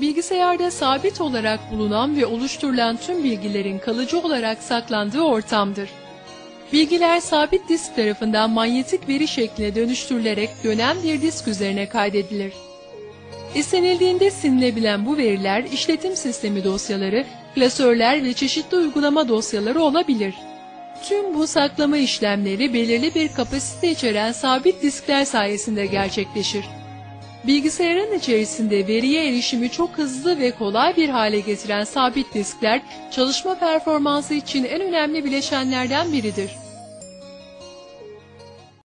Bilgisayarda sabit olarak bulunan ve oluşturulan tüm bilgilerin kalıcı olarak saklandığı ortamdır. Bilgiler sabit disk tarafından manyetik veri şekline dönüştürülerek dönen bir disk üzerine kaydedilir. İstenildiğinde silinebilen bu veriler işletim sistemi dosyaları, klasörler ve çeşitli uygulama dosyaları olabilir. Tüm bu saklama işlemleri belirli bir kapasite içeren sabit diskler sayesinde gerçekleşir. Bilgisayarın içerisinde veriye erişimi çok hızlı ve kolay bir hale getiren sabit diskler, çalışma performansı için en önemli bileşenlerden biridir.